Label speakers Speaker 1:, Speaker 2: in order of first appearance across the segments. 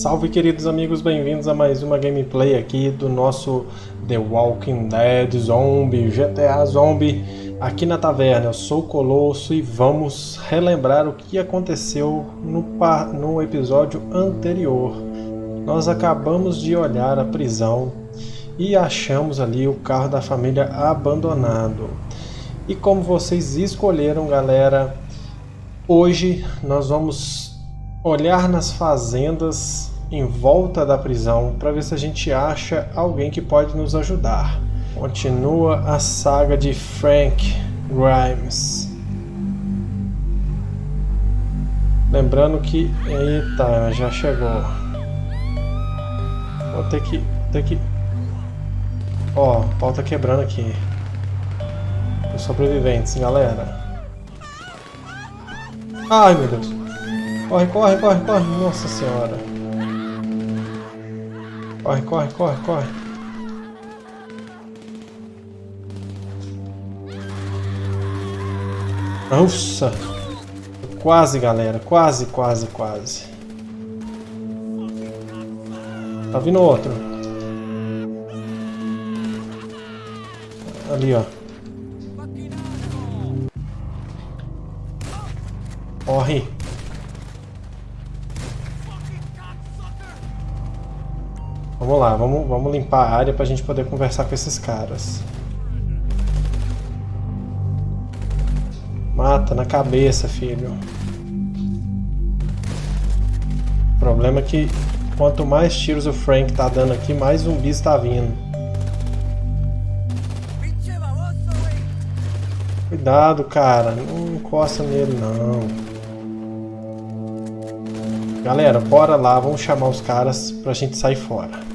Speaker 1: Salve queridos amigos, bem-vindos a mais uma gameplay aqui do nosso The Walking Dead Zombie, GTA Zombie, aqui na taverna. Eu sou o Colosso e vamos relembrar o que aconteceu no, no episódio anterior. Nós acabamos de olhar a prisão e achamos ali o carro da família abandonado. E como vocês escolheram, galera, hoje nós vamos olhar nas fazendas em volta da prisão para ver se a gente acha alguém que pode nos ajudar. Continua a saga de Frank Grimes. Lembrando que... Eita, já chegou. Vou ter que... Ter que... Ó, o pau tá quebrando aqui. Os sobreviventes, galera. Ai, meu Deus. Corre, corre, corre, corre. Nossa senhora. Corre, corre, corre, corre. Nossa. Quase, galera. Quase, quase, quase. Tá vindo outro. Ali, ó. Corre. Vamos lá, vamos, vamos limpar a área pra gente poder conversar com esses caras. Mata na cabeça, filho. O problema é que quanto mais tiros o Frank tá dando aqui, mais zumbis tá vindo. Cuidado, cara. Não encosta nele, não. Galera, bora lá. Vamos chamar os caras pra gente sair fora.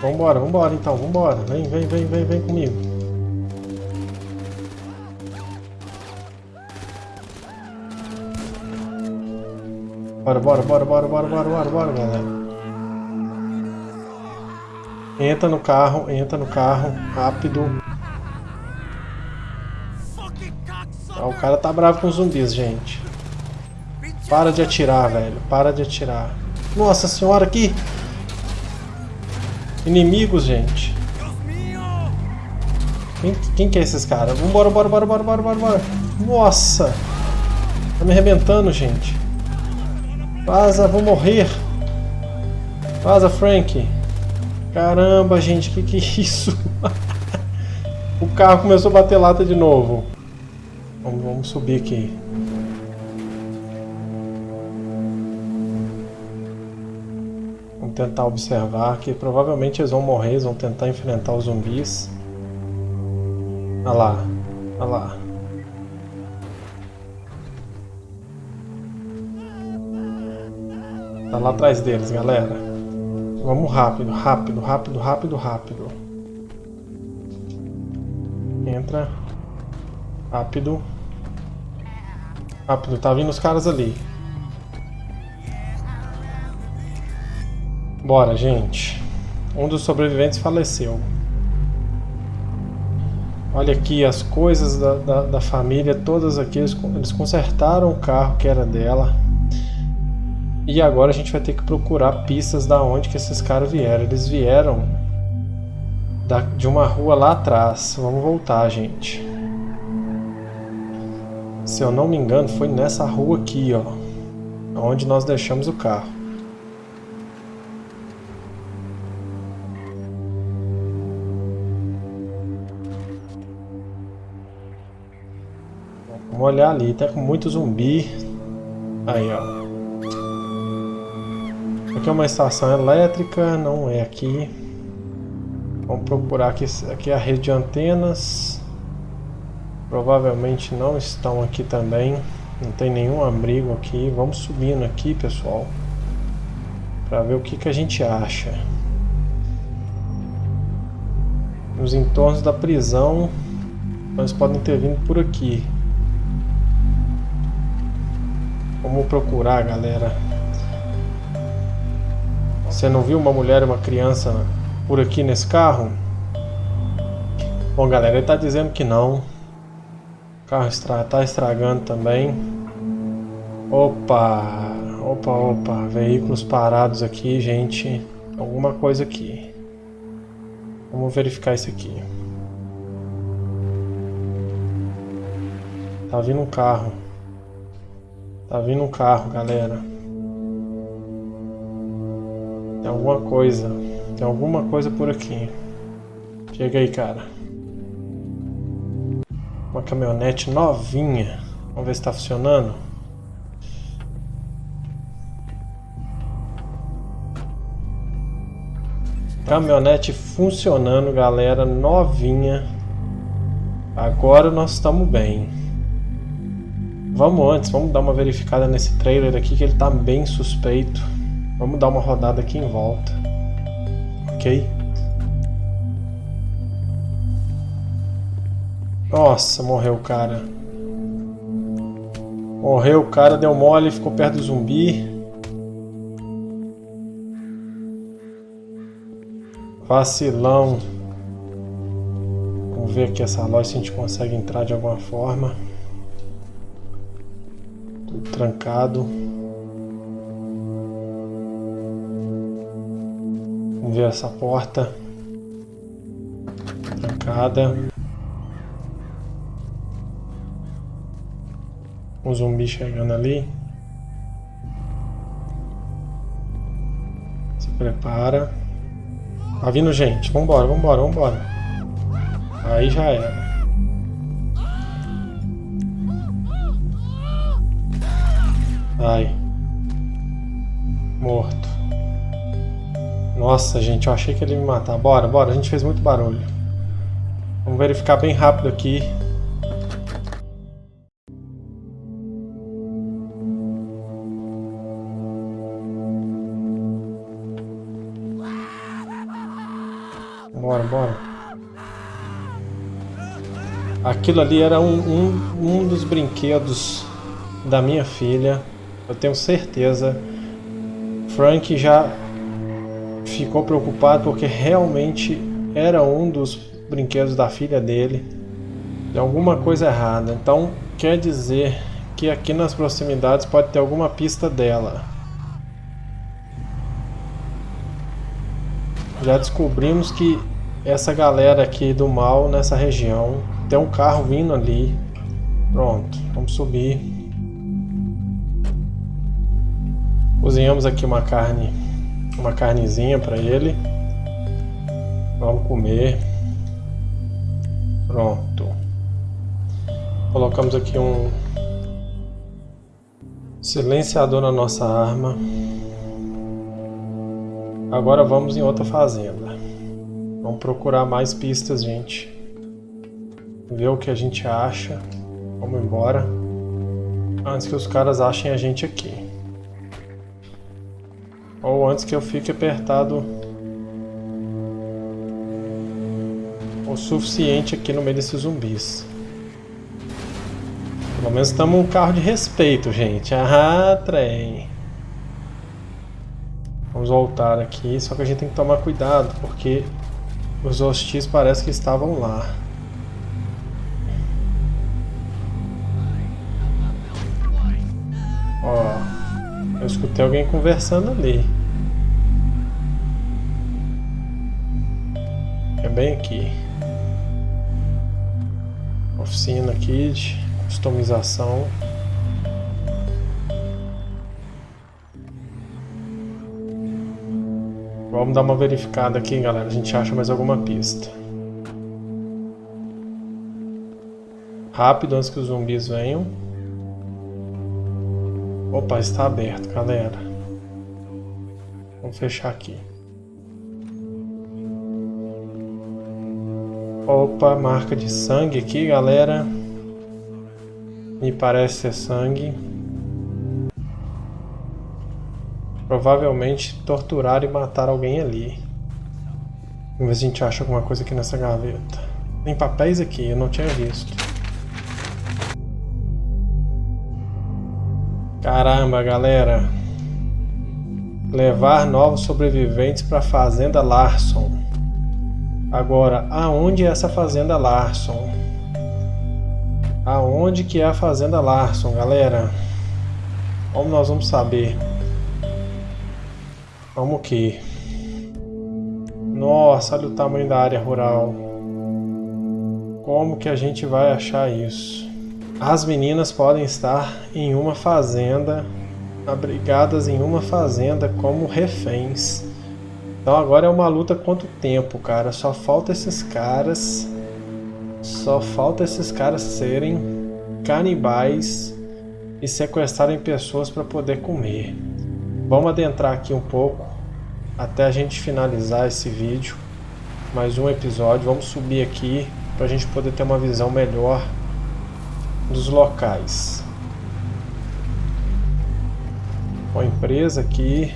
Speaker 1: Vambora, vambora então, vambora. Vem, vem, vem, vem, vem comigo. Bora, bora, bora, bora, bora, bora, bora, bora, galera. Entra no carro, entra no carro, rápido. Ah, o cara tá bravo com os zumbis, gente. Para de atirar, velho. Para de atirar. Nossa senhora, aqui! Inimigos, gente. Quem, quem que é esses caras? Vambora, bora, bora, bora, bora, bora, bora. Nossa! Tá me arrebentando, gente. Vaza, vou morrer. Vaza, Frank. Caramba, gente, que que é isso? o carro começou a bater lata de novo. Vamos, vamos subir aqui. Tentar observar que provavelmente eles vão morrer, eles vão tentar enfrentar os zumbis. Olha lá, olha lá. Tá lá atrás deles, galera. Vamos rápido, rápido, rápido, rápido, rápido. Entra. Rápido. Rápido, tá vindo os caras ali. Bora, gente. Um dos sobreviventes faleceu. Olha aqui as coisas da, da, da família, todas aqui. Eles, eles consertaram o carro que era dela. E agora a gente vai ter que procurar pistas da onde que esses caras vieram. Eles vieram da, de uma rua lá atrás. Vamos voltar, gente. Se eu não me engano, foi nessa rua aqui, ó. Onde nós deixamos o carro. Vamos olhar ali, tá com muito zumbi. Aí, ó. Aqui é uma estação elétrica, não é aqui. Vamos procurar aqui, aqui é a rede de antenas. Provavelmente não estão aqui também. Não tem nenhum abrigo aqui. Vamos subindo aqui, pessoal. Para ver o que, que a gente acha. Nos entornos da prisão, eles podem ter vindo por aqui. Vamos procurar, galera. Você não viu uma mulher e uma criança por aqui nesse carro? Bom, galera, ele está dizendo que não. O carro está estragando também. Opa! Opa, opa, veículos parados aqui, gente. Alguma coisa aqui. Vamos verificar isso aqui. Tá vindo um carro. Tá vindo um carro, galera. Tem alguma coisa. Tem alguma coisa por aqui. Chega aí, cara. Uma caminhonete novinha. Vamos ver se está funcionando. Caminhonete funcionando, galera. Novinha. Agora nós estamos bem. Vamos antes, vamos dar uma verificada nesse trailer aqui que ele tá bem suspeito. Vamos dar uma rodada aqui em volta. Ok? Nossa, morreu o cara. Morreu o cara, deu mole, ficou perto do zumbi. Vacilão. Vamos ver aqui essa loja se a gente consegue entrar de alguma forma trancado. Vamos ver essa porta. Trancada. Um zumbi chegando ali. Se prepara. Tá vindo gente. Vambora, vambora, vambora. Aí já era. Ai. Morto. Nossa, gente, eu achei que ele ia me matar. Bora, bora, a gente fez muito barulho. Vamos verificar bem rápido aqui. Bora, bora. Aquilo ali era um, um, um dos brinquedos da minha filha. Eu tenho certeza. Frank já ficou preocupado porque realmente era um dos brinquedos da filha dele. De alguma coisa errada. Então quer dizer que aqui nas proximidades pode ter alguma pista dela. Já descobrimos que essa galera aqui do mal nessa região tem um carro vindo ali. Pronto, vamos subir. Cozinhamos aqui uma carne, uma carnezinha para ele. Vamos comer. Pronto. Colocamos aqui um silenciador na nossa arma. Agora vamos em outra fazenda. Vamos procurar mais pistas, gente. Ver o que a gente acha. Vamos embora. Antes que os caras achem a gente aqui. Ou antes que eu fique apertado o suficiente aqui no meio desses zumbis. Pelo menos estamos um carro de respeito, gente. Ah, trem. Vamos voltar aqui, só que a gente tem que tomar cuidado, porque os hostis parece que estavam lá. Ó, eu escutei alguém conversando ali. Bem aqui. Oficina aqui de customização. Vamos dar uma verificada aqui, galera. A gente acha mais alguma pista. Rápido antes que os zumbis venham. Opa, está aberto, galera. Vamos fechar aqui. Opa, marca de sangue aqui, galera. Me parece ser sangue. Provavelmente torturar e matar alguém ali. Vamos ver se a gente acha alguma coisa aqui nessa gaveta. Tem papéis aqui, eu não tinha visto. Caramba, galera. Levar novos sobreviventes para a Fazenda Larson. Agora, aonde é essa fazenda Larson? Aonde que é a fazenda Larson, galera? Como nós vamos saber? Vamos que? Nossa, olha o tamanho da área rural. Como que a gente vai achar isso? As meninas podem estar em uma fazenda, abrigadas em uma fazenda como reféns. Então agora é uma luta contra o tempo, cara. Só falta esses caras. Só falta esses caras serem canibais e sequestrarem pessoas para poder comer. Vamos adentrar aqui um pouco até a gente finalizar esse vídeo. Mais um episódio. Vamos subir aqui para a gente poder ter uma visão melhor dos locais. Uma empresa aqui.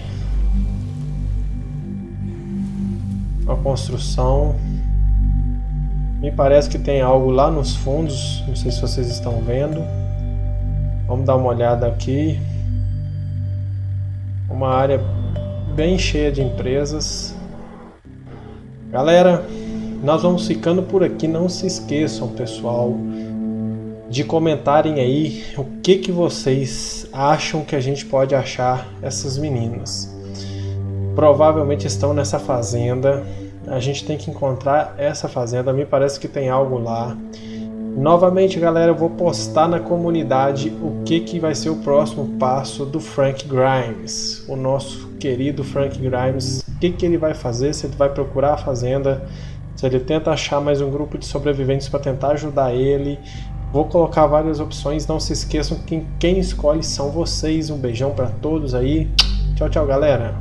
Speaker 1: Uma construção. Me parece que tem algo lá nos fundos. Não sei se vocês estão vendo. Vamos dar uma olhada aqui. Uma área bem cheia de empresas. Galera, nós vamos ficando por aqui. Não se esqueçam, pessoal, de comentarem aí o que, que vocês acham que a gente pode achar essas meninas. Provavelmente estão nessa fazenda. A gente tem que encontrar essa fazenda. Me parece que tem algo lá. Novamente, galera, eu vou postar na comunidade o que, que vai ser o próximo passo do Frank Grimes, o nosso querido Frank Grimes. O que, que ele vai fazer? Se ele vai procurar a fazenda, se ele tenta achar mais um grupo de sobreviventes para tentar ajudar ele. Vou colocar várias opções, não se esqueçam que quem escolhe são vocês. Um beijão para todos aí. Tchau, tchau, galera.